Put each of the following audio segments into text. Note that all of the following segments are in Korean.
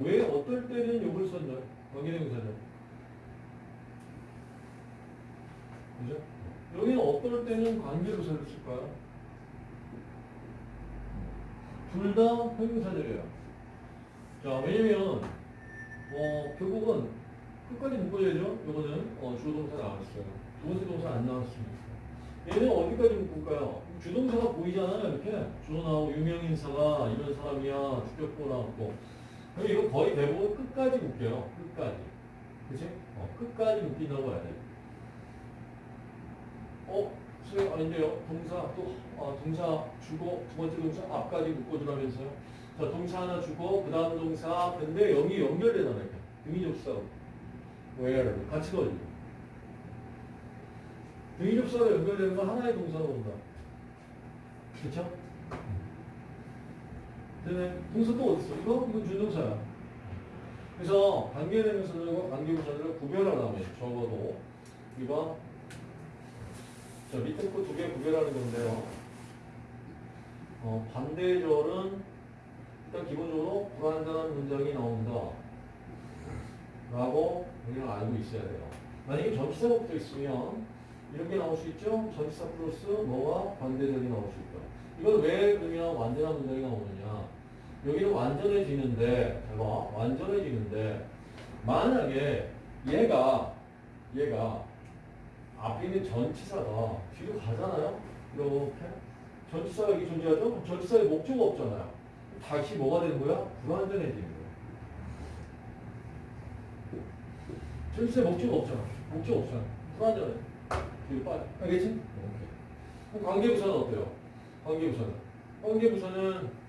왜 어떨 때는 욕을 썼나요? 관계대명사죠. 그죠? 여기는 어떨 때는 관계부사를 쓸까요? 둘 다 형용사들이에요. 자, 왜냐면 어, 결국은 끝까지 묶어야죠. 이거는 어, 주어동사 나왔어요. 두 번째 동사 안 나왔습니다. 얘는 어디까지 묶을까요? 주동사가 보이잖아요. 이렇게 주어 나오고 유명인사가 이런 사람이야. 주격보 나왔고. 그럼 이거 거의 대부분 끝까지 묶여요. 끝까지. 그치? 어, 끝까지 묶인다고 해야 돼. 어? 수행 아닌데요. 동사 또 아, 동사 주고 두 번째 동사 앞까지 묶어주라면서요. 자 동사 하나 주고 그 다음 동사 근데 여기 연결되잖아요. 등위접수하고 where 같이 넣어주고 등위접수하고 연결되는 건 하나의 동사로 온다. 그 쵸? 근데 동사 또 어딨어? 이거? 이건 준동사야. 그래서 관계대명사들과 관계부사들을 구별하려면 적어도 이거 자, 밑에 거 두 개 구별하는 건데요. 어, 반대절은 일단 기본적으로 불완전한 문장이 나온다. 라고 우리는 알고 있어야 돼요. 만약에 전치사가 붙어 있으면 이렇게 나올 수 있죠? 전치사 플러스 뭐와 반대절이 나올 수 있다. 이걸 왜 그러면 완전한 문장이 나오느냐? 여기는 완전해지는데, 봐, 완전해지는데, 만약에 얘가, 얘가 앞에 있는 전치사가 뒤로 가잖아요? 이렇게. 전치사가 여기 존재하죠? 전치사에 목적어 없잖아요. 다시 뭐가 되는 거야? 불완전해지는 거야. 전치사에 목적어 없잖아. 목적어 없잖아. 불완전해. 뒤로 빠져. 알겠지? 오케이. 그럼 관계부사는 어때요? 관계부사는. 관계부사는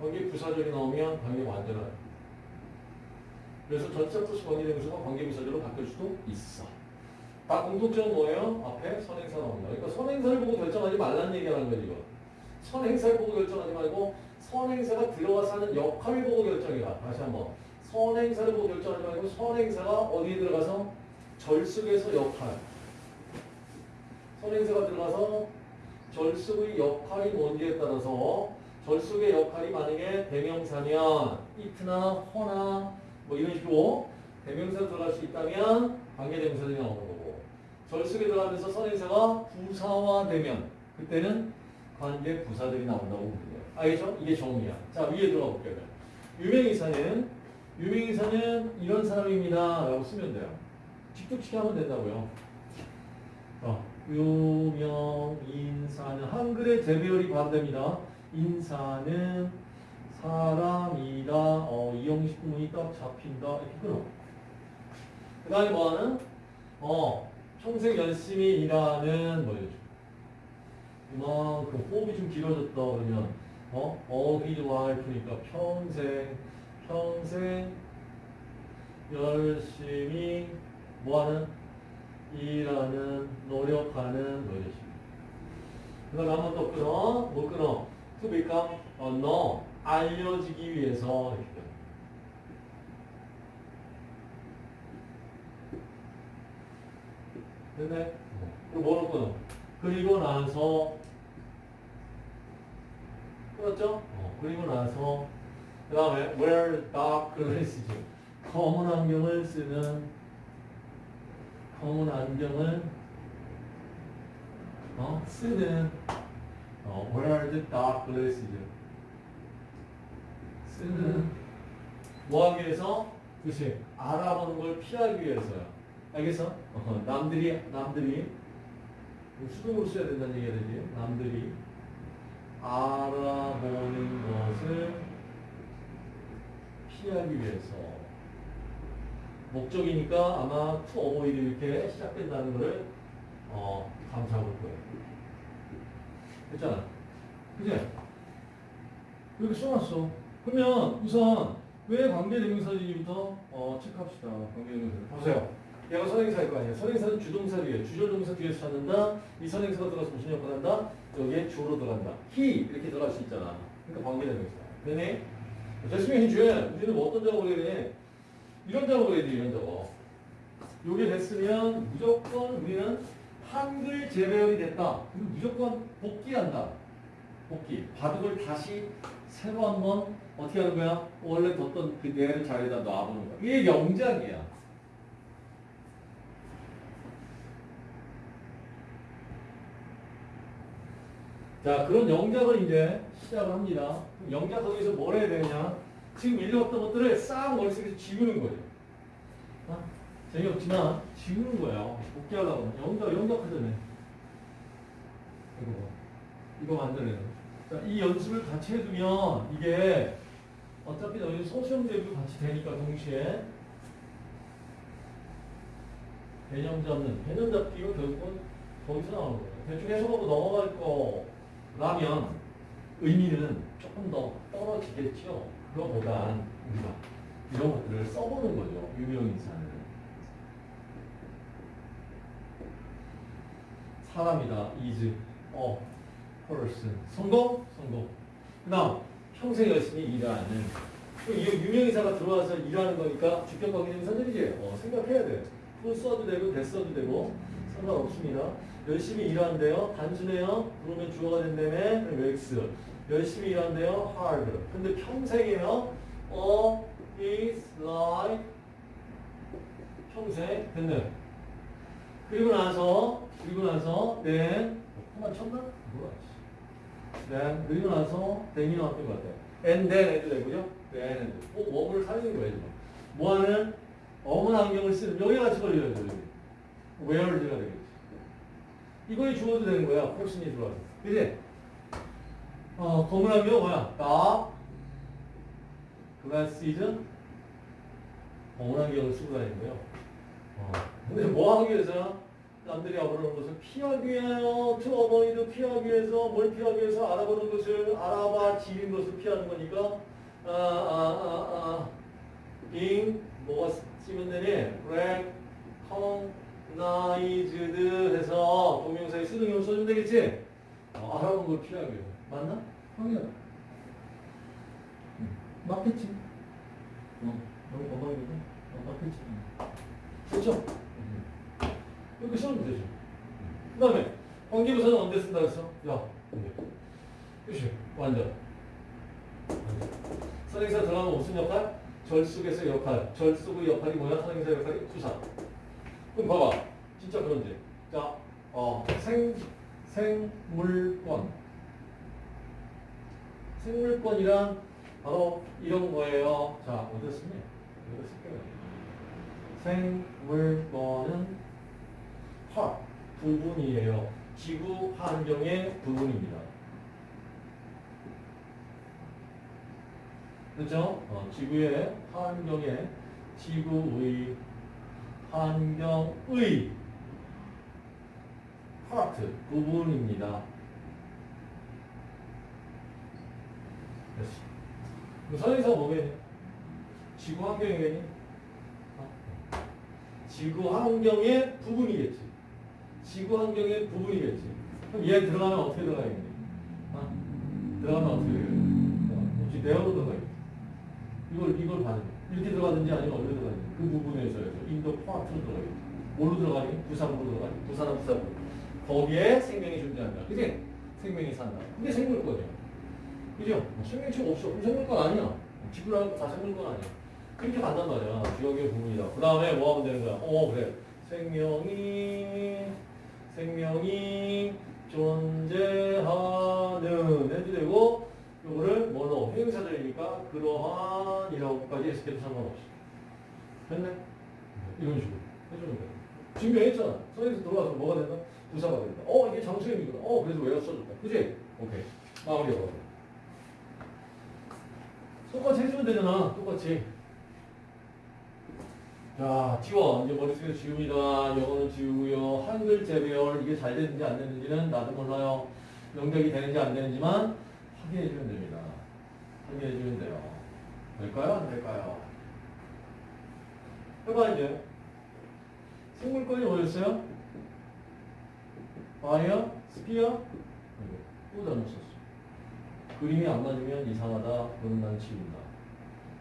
관계 부사절이 나오면 관계 완전해요. 그래서 전치사 플러스 관계대명사가 관계 부사절로 바뀔 수도 있어. 다 공통점은 뭐예요? 앞에 선행사 나옵니다. 그러니까 선행사를 보고 결정하지 말라는 얘기라는 거지, 이거. 선행사를 보고 결정하지 말고 선행사가 들어가서 하는 역할을 보고 결정해라. 다시 한번. 선행사를 보고 결정하지 말고 선행사가 어디에 들어가서 절숙에서 역할. 선행사가 들어가서 절숙의 역할이 뭔지에 따라서 절숙의 역할이 만약에 대명사면 이트나 허나 뭐 이런 식으로 대명사로 들어갈 수 있다면 관계대명사들이 나오는 거고 절숙에 들어가면서 선행사가 부사화되면 그때는 관계 부사들이 나온다고 보면. 알겠죠? 이게 정의야. 자 위에 들어가 볼게요. 유명인사는 유명인사는 이런 사람입니다. 라고 쓰면 돼요. 직접치기 하면 된다고요. 어, 유명인사는 한글의 재배열이 반대입니다. 인사는 사람이다. 어, 이형식 구문이 딱 잡힌다. 이렇게 끊어. 그 다음에 뭐하는? 어, 평생 열심히 일하는 뭐예요? 이만큼 호흡이 좀 길어졌다 그러면 어? all his life니까 평생 평생 열심히 뭐하는? 일하는 노력하는 뭐이지 그 다음에 한번더 끊어 뭐 끊어? Become 어, 너 알려지기 위해서 이렇게 돼. 됐네? 뭐로 끊어? 그리고 나서 끊었죠? 어, 그리고 나서 그 다음에 wear dark glasses 검은 안경을 쓰는 검은 안경을 어, 쓰는 어, wear the dark glasses 쓰는 뭐 하기 위해서? 그치 알아보는 걸 피하기 위해서요 알겠어? 어, 남들이 남들이 수동으로 써야 된다는 얘기가 되지 남들이 알아보는 것을 피하기 위해서 목적이니까 아마 to avoid 이렇게 시작된다는 것을 어, 감사볼 거예요. 됐잖아. 그지? 이렇게 써놨어. 그러면 우선 왜 관계대명사지부터 어, 체크합시다. 관계대명사. 보세요. 얘가 선행사일 거 아니에요. 선행사는 주동사 뒤에, 주절동사 뒤에서 찾는다. 이 선행사가 들어가서 무슨 역할을 한다? 여기에 주로 들어간다. he 이렇게 들어갈 수 있잖아. 그러니까 관계대명사. 되네? 됐으면 해줘야 우리는 뭐 어떤 작업을 해야 돼? 이런 작업을 해야 돼, 이런 작업. 요게 됐으면 무조건 우리는 한글 재배열이 됐다. 그럼 무조건 복귀한다. 복귀. 바둑을 다시 새로 한 번 어떻게 하는 거야? 원래 뒀던 그 내를 자리에다 놔보는 거야. 이게 영작이야. 자, 그런 영작을 이제 시작을 합니다. 영작 거기서 뭘 해야 되냐? 지금 읽었던 것들을 싹 머릿속에서 지우는 거예요. 어? 재미없지만 지우는 거예요. 복귀하려고. 영작, 영작하잖아요. 이거 봐. 이거 만들어내는 거. 자, 이 연습을 같이 해두면 이게 어차피 너희 소시험 대비도 같이 되니까 동시에 개념 잡는 개념 잡기가 결국은 거기서 나오는 거예요. 대충 해석하고 넘어갈 거라면 의미는 조금 더 떨어지겠죠. 그거보단 우리가 이런 것들을 써보는 거죠. 유명 인사는. 사람이다. is, a person. 성공? 성공. 그 다음, 평생 열심히 일하는. 이 유명인사가 들어와서 일하는 거니까 주격과 기념사들이지. 어, 생각해야 돼. fu 써도 되고, 대 써도 되고, 상관없습니다. 열심히 일하는데요. 단순해요. 그러면 주어가 된다음에, x. 열심히 일하는데요. hard. 근데 평생이에요. 어, is like. 평생. 됐네. 그리고 나서, 그리고 나서, then. 한번 쳤나? 뭐야, 씨. then. 그리고 나서, then이 나왔던 것 같아요. and then 해도 되고요. then and. 꼭 뭐를 살리는 거예요, 지금. 뭐하는? 어문 안경을 쓰는, 여기 같이 걸려야 돼요, 여기. where's가 되겠지. 이거에 주어도 되는 거야, 포신이 들어와서. 그지? 어, 검은 안경 뭐야? 나, 글라시즈, 검은 안경을 쓰고 다니는 거예요. 어. 근데 뭐 하기 위해서? 남들이 알아보는 것을 피하기 위하여, 저 어머니도 피하기 위해서, 뭘 피하기 위해서 알아보는 것을, 알아봐, 지린 것을 피하는 거니까, 아, 아, 아, 아, being, 뭐가 쓰면 되니? recognized 해서 동명사에 경우 써주면 되겠지? 어, 알아보는 걸 피하기 위해서. 맞나? 확인해. 응. 맞겠지? 어, 너무 건강이거든? 어, 맞겠지? 그렇죠? 이렇게 쓰면 되죠. 그 다음에 관계부사는 언제 쓴다 그랬어? 야, 언제? 그치? 완전. 선행사 들어가면 무슨 역할? 절숙에서 역할. 절숙의 역할이 뭐야? 선행사 역할이 투사. 그럼 봐봐. 진짜 그런지. 자, 어, 생, 생물권. 생물권이란 바로 이런 거예요. 자, 어디 쓰니? 어디 쓸게요. 생물권은 화, 부분이에요. 지구 환경의 부분입니다. 그렇죠? 어, 지구의 환경의 지구의 환경의 파트 부분입니다. 선행사가 뭐겠니? 지구 환경이겠니? 어? 지구 환경의 부분이겠지. 지구 환경의 부분이겠지. 그럼 얘 들어가면 어떻게 들어가겠니? 어? 들어가면 어떻게 혹시 내어로 들어가겠지. 이걸, 이걸 봐야 돼. 이렇게 들어가든지 아니면 어디로 들어가든지. 그 부분에서 인도 파트로 들어가겠지. 뭘로 들어가니? 부산으로 들어가니? 부산은 부산으로. 거기에 생명이 존재한다. 그지? 생명이 산다. 그게 생물권이야. 그죠? 생명체가 없어. 그럼 생물권 아니야. 지구라는 거 다 생물권 아니야. 그렇게 간단 말이야. 지역의 부분이다. 그 다음에 뭐 하면 되는 거야? 어, 그래. 생명이, 생명이 존재하는 해도 되고, 요거를 뭐로? 행사들이니까 그러한이라고까지 해석해도 상관없어. 됐네? 이런 식으로 해주는 거야. 증명했잖아. 선에서 들어와서 뭐가 된다? 부사가 된다. 어, 이게 장수형이구나. 어, 그래서 왜 써줬다. 그지? 오케이. 마무리하고. 똑같이 해주면 되잖아. 똑같이. 자, 지워. 이제 머릿속에 지웁니다. 영어는 지우고요. 한글 재배열 이게 잘 되는지 안 되는지는 나도 몰라요. 연결이 되는지 안 되는지만 확인해주면 됩니다. 확인해주면 돼요. 될까요? 안 될까요? 해봐, 이제. 생물권이 뭐였어요? Bio? Sphere? 또 잘못 썼어. 그림이 안 맞으면 이상하다. 그럼 난 지운다.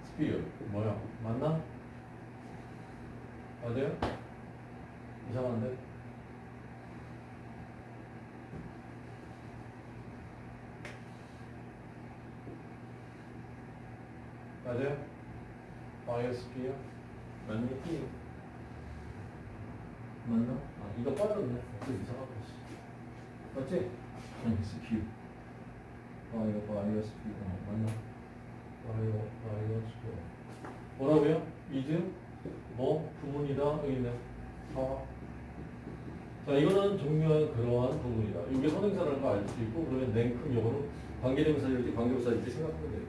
Sphere. 뭐야? 맞나? 맞아요? 이상한데? 맞아요? 바이오스피어 맞니? P 맞나? 아 이거 빠졌네 또 이상하고 있어 맞지? 바이오스피어 바이오 바이오스피어 어, 맞나? 바이오 바이오스피어 뭐라고요? 이즈 뭐 부문이다 여기 있네 사. 자 이거는 중요한 그러한 부분이다. 이게 선행사라는 거알수 있고 그러면 냉큼 요거는 관계대명사 일지 관계부사 일지 생각하면 돼요.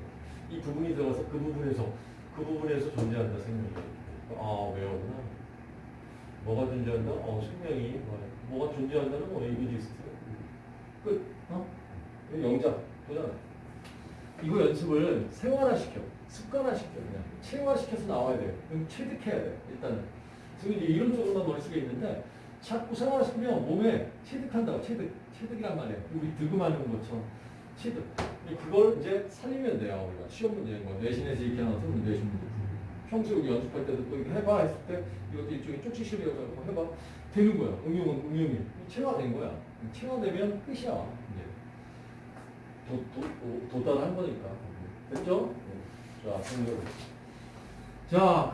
이 부분이 들어가서 그 부분에서 그 부분에서 존재한다 생명이. 아 외우구나. 뭐가 존재한다? 어 생명이 뭐야? 뭐가 존재한다는 뭐 이미지스트. 끝. 어? 영작 보잖아. 이거 연습을 생활화시켜, 습관화시켜, 그냥 체화시켜서 나와야 돼요. 그럼 체득해야 돼, 일단은. 지금 이런 쪽으로만 머릿속에 있는데 자꾸 생활화시키면 몸에 체득한다고, 체득, 체득이란 말이에요. 우리 득음하는 것처럼 체득. 그걸 이제 살리면 돼요, 우리가. 시험 문제인 거. 내신에서 이렇게 하나 쓰면 내신 문제. 평소에 우리 연습할 때도 또 이거 해봐 했을 때 이것도 일종의 쪽지실이라고 해봐. 되는 거야. 응용은 응용이. 체화된 거야. 체화되면 끝이야. 이제. 도, 도, 도, 도달한 거니까. 됐죠? 자, 성경. 자,